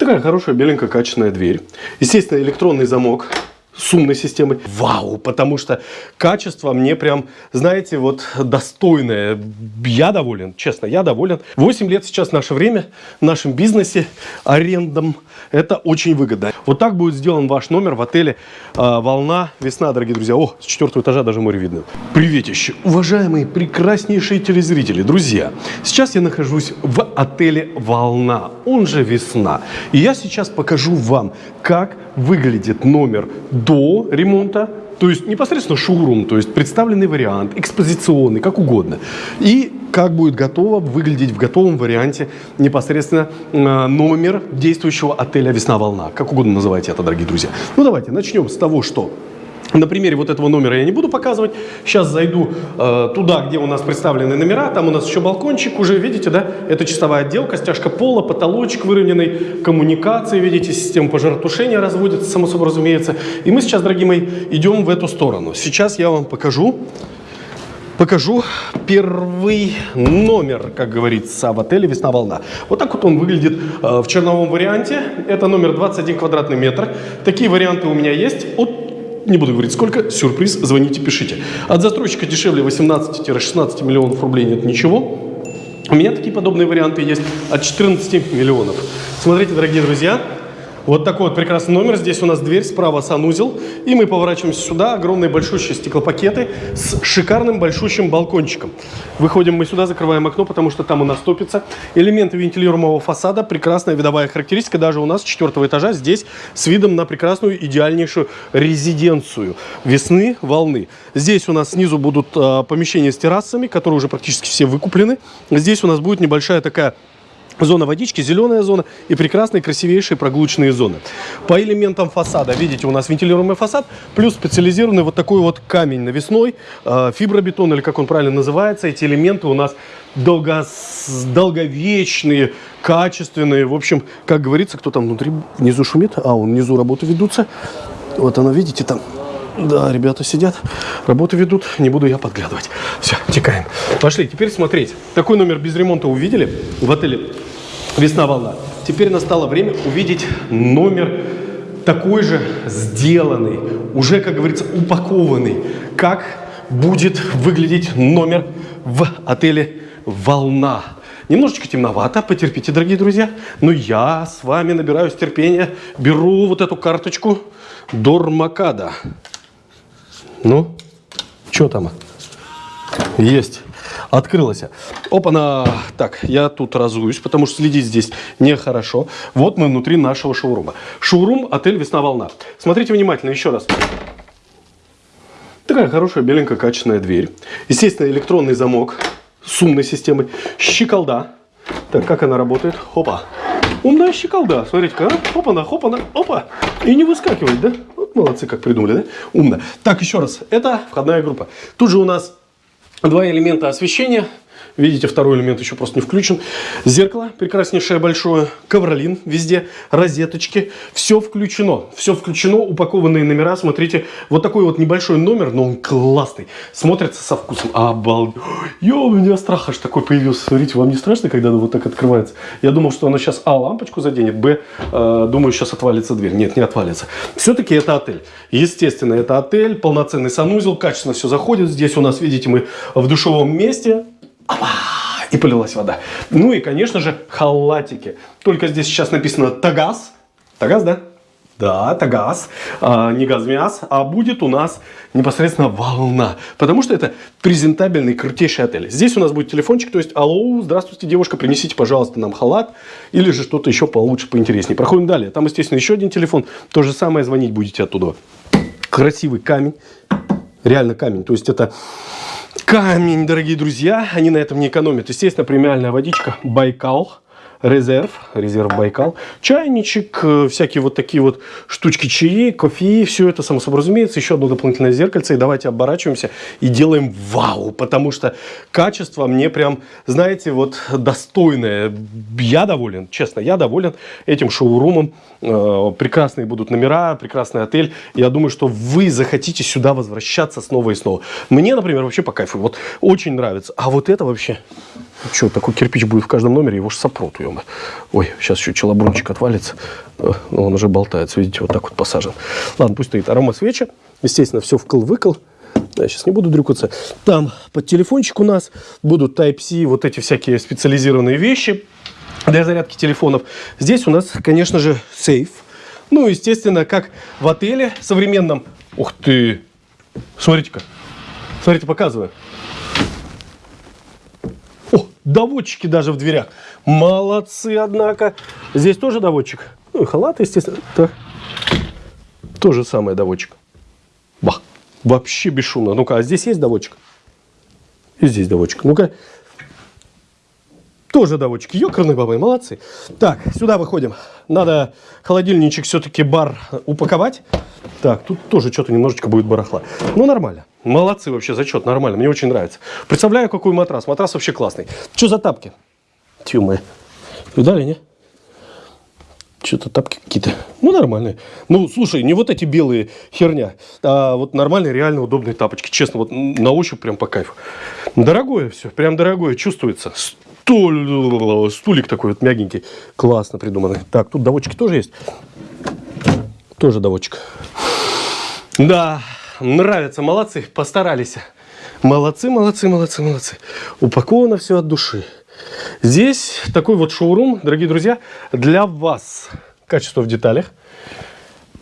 Такая хорошая, беленькая, качественная дверь. Естественно, электронный замок с умной системой. Вау, потому что качество мне прям, знаете, вот достойное. Я доволен, честно, я доволен. 8 лет сейчас наше время в нашем бизнесе арендам. Это очень выгодно. Вот так будет сделан ваш номер в отеле э, «Волна Весна», дорогие друзья. О, с четвертого этажа даже море видно. Приветище, уважаемые прекраснейшие телезрители, друзья. Сейчас я нахожусь в отеле «Волна», он же «Весна». И я сейчас покажу вам, как выглядит номер до ремонта, то есть непосредственно шоурум, то есть представленный вариант, экспозиционный, как угодно. И как будет готово выглядеть в готовом варианте непосредственно э, номер действующего отеля «Весна-волна». Как угодно называйте это, дорогие друзья. Ну давайте начнем с того, что на примере вот этого номера я не буду показывать. Сейчас зайду э, туда, где у нас представлены номера. Там у нас еще балкончик уже, видите, да? Это чистовая отделка, стяжка пола, потолочек выровненный, коммуникации, видите, система пожаротушения разводится, само собой разумеется. И мы сейчас, дорогие мои, идем в эту сторону. Сейчас я вам покажу, покажу первый номер, как говорится, в отеле «Весна-волна». Вот так вот он выглядит э, в черновом варианте. Это номер 21 квадратный метр. Такие варианты у меня есть от не буду говорить сколько, сюрприз, звоните, пишите. От застройщика дешевле 18-16 миллионов рублей нет ничего. У меня такие подобные варианты есть от 14 миллионов. Смотрите, дорогие друзья, вот такой вот прекрасный номер. Здесь у нас дверь, справа санузел. И мы поворачиваемся сюда. Огромные большущие стеклопакеты с шикарным большущим балкончиком. Выходим мы сюда, закрываем окно, потому что там у нас топится. Элементы вентилируемого фасада. Прекрасная видовая характеристика. Даже у нас с четвертого этажа здесь с видом на прекрасную, идеальнейшую резиденцию. Весны, волны. Здесь у нас снизу будут э, помещения с террасами, которые уже практически все выкуплены. Здесь у нас будет небольшая такая Зона водички, зеленая зона и прекрасные красивейшие прогулочные зоны. По элементам фасада, видите, у нас вентилируемый фасад, плюс специализированный вот такой вот камень навесной, э, фибробетон или как он правильно называется. Эти элементы у нас долго, долговечные, качественные. В общем, как говорится, кто там внутри, внизу шумит, а он внизу работы ведутся. Вот она, видите, там да, ребята сидят, работу ведут, не буду я подглядывать. Все, текаем. Пошли, теперь смотреть. Такой номер без ремонта увидели в отеле Весна волна. Теперь настало время увидеть номер такой же сделанный, уже, как говорится, упакованный. Как будет выглядеть номер в отеле «Волна». Немножечко темновато, потерпите, дорогие друзья. Но я с вами набираюсь терпения, беру вот эту карточку Дормакада. Ну, что там? Есть. Открылась. Опа-на. Так, я тут разуюсь, потому что следить здесь нехорошо. Вот мы внутри нашего шоурума. Шоурум, отель «Весна-волна». Смотрите внимательно еще раз. Такая хорошая, беленькая, качественная дверь. Естественно, электронный замок с умной системой. Щеколда. Так, как она работает? Опа. Умная щеколда. Смотрите-ка. Опа-на, хопа-на, опа. И не выскакивает, да? Молодцы, как придумали, да? Умно. Так, еще раз. Это входная группа. Тут же у нас Два элемента освещения. Видите, второй элемент еще просто не включен. Зеркало прекраснейшее большое. Ковролин везде. Розеточки. Все включено. Все включено. Упакованные номера. Смотрите, вот такой вот небольшой номер, но он классный. Смотрится со вкусом. Обалдеть. Ё, у меня страх аж такой появился. Смотрите, вам не страшно, когда оно вот так открывается? Я думал, что оно сейчас, а, лампочку заденет, б, э, думаю, сейчас отвалится дверь. Нет, не отвалится. Все-таки это отель. Естественно, это отель. Полноценный санузел. Качественно все заходит. Здесь у нас, видите, мы в душевом месте. И полилась вода. Ну и, конечно же, халатики. Только здесь сейчас написано Тагаз. Тагаз, да? Да, это газ, а, не газмяс, а будет у нас непосредственно волна. Потому что это презентабельный, крутейший отель. Здесь у нас будет телефончик, то есть, алло, здравствуйте, девушка, принесите, пожалуйста, нам халат. Или же что-то еще получше, поинтереснее. Проходим далее. Там, естественно, еще один телефон. То же самое, звонить будете оттуда. Красивый камень. Реально камень. То есть, это камень, дорогие друзья. Они на этом не экономят. Естественно, премиальная водичка Байкал. Резерв, резерв Байкал, чайничек, э, всякие вот такие вот штучки чаи, кофе, все это само собой разумеется, еще одно дополнительное зеркальце, и давайте оборачиваемся и делаем вау, потому что качество мне прям, знаете, вот достойное, я доволен, честно, я доволен этим шоурумом, э, прекрасные будут номера, прекрасный отель, я думаю, что вы захотите сюда возвращаться снова и снова. Мне, например, вообще по кайфу, вот очень нравится, а вот это вообще... Что, такой кирпич будет в каждом номере, его же сопрут, приема. Ой, сейчас еще челобрунчик отвалится. Э, но он уже болтается, видите, вот так вот посажен. Ладно, пусть стоит арома свечи. Естественно, все вкл-выкл. Я сейчас не буду дрюкаться. Там под телефончик у нас будут Type-C, вот эти всякие специализированные вещи для зарядки телефонов. Здесь у нас, конечно же, сейф. Ну, естественно, как в отеле современном. Ух ты! Смотрите-ка. Смотрите, показываю. Доводчики даже в дверях. Молодцы, однако. Здесь тоже доводчик. Ну и халат, естественно. Так. То же самое доводчик. Бах. Вообще бесшумно. Ну-ка, а здесь есть доводчик? И здесь доводчик. Ну-ка. Тоже доводчики. Ёкарные бабы, молодцы. Так, сюда выходим. Надо холодильничек все-таки бар упаковать. Так, тут тоже что-то немножечко будет барахла. Ну, нормально. Молодцы вообще, зачет, нормально. Мне очень нравится. Представляю, какой матрас. Матрас вообще классный. Что за тапки? Тьфу мы. Видали, не? Что-то тапки какие-то. Ну, нормальные. Ну, слушай, не вот эти белые херня, а вот нормальные, реально удобные тапочки. Честно, вот на ощупь прям по кайфу. Дорогое все, прям дорогое, чувствуется. Стул, стулик такой вот мягенький. Классно придуманный. Так, тут доводчики тоже есть. Тоже доводчик. Да, нравится, молодцы, постарались. Молодцы, молодцы, молодцы, молодцы. Упаковано все от души. Здесь такой вот шоурум, дорогие друзья, для вас. Качество в деталях.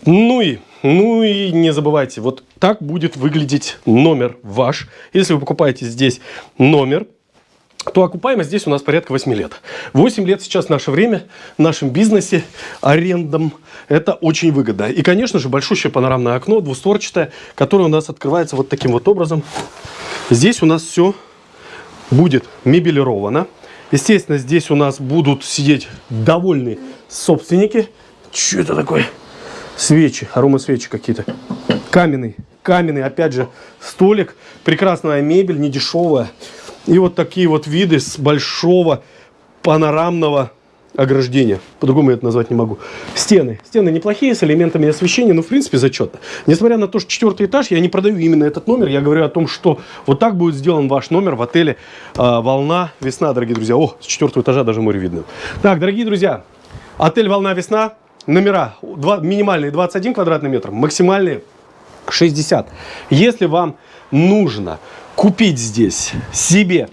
Ну и, ну и не забывайте, вот так будет выглядеть номер ваш. Если вы покупаете здесь номер, то окупаемость здесь у нас порядка 8 лет. 8 лет сейчас наше время в нашем бизнесе арендам это очень выгодно. И, конечно же, большущее панорамное окно, двустворчатое, которое у нас открывается вот таким вот образом. Здесь у нас все будет мебелировано. Естественно, здесь у нас будут сидеть довольные собственники. Что это такое? Свечи, аромасвечи какие-то. Каменный, каменный, опять же, столик. Прекрасная мебель, не дешевая. И вот такие вот виды с большого панорамного ограждения. По-другому я это назвать не могу. Стены. Стены неплохие, с элементами освещения, но в принципе зачетно. Несмотря на то, что четвертый этаж, я не продаю именно этот номер. Я говорю о том, что вот так будет сделан ваш номер в отеле э, «Волна Весна», дорогие друзья. О, с четвертого этажа даже море видно. Так, дорогие друзья, отель «Волна Весна». Номера 2, минимальные 21 квадратный метр, максимальные 60. Если вам нужно купить здесь себе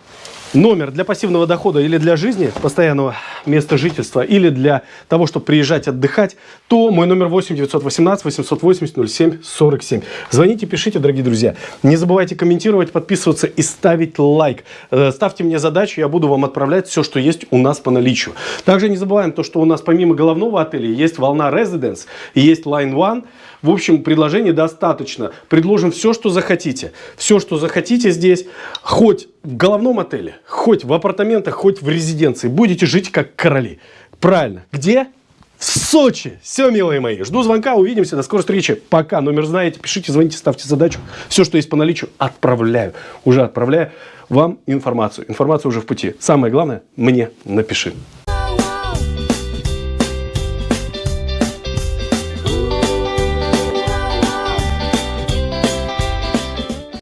номер для пассивного дохода или для жизни, постоянного места жительства, или для того, чтобы приезжать отдыхать, то мой номер 8 918 880 07 47. Звоните, пишите, дорогие друзья. Не забывайте комментировать, подписываться и ставить лайк. Э, ставьте мне задачу, я буду вам отправлять все, что есть у нас по наличию. Также не забываем то, что у нас помимо головного отеля есть волна Residence есть Line One. В общем, предложений достаточно. Предложим все, что захотите. Все, что захотите здесь, хоть в головном отеле, хоть в апартаментах, хоть в резиденции. Будете жить как короли. Правильно. Где? В Сочи. Все, милые мои. Жду звонка. Увидимся. До скорой встречи. Пока. Номер знаете. Пишите, звоните, ставьте задачу. Все, что есть по наличию, отправляю. Уже отправляю вам информацию. Информация уже в пути. Самое главное, мне напиши.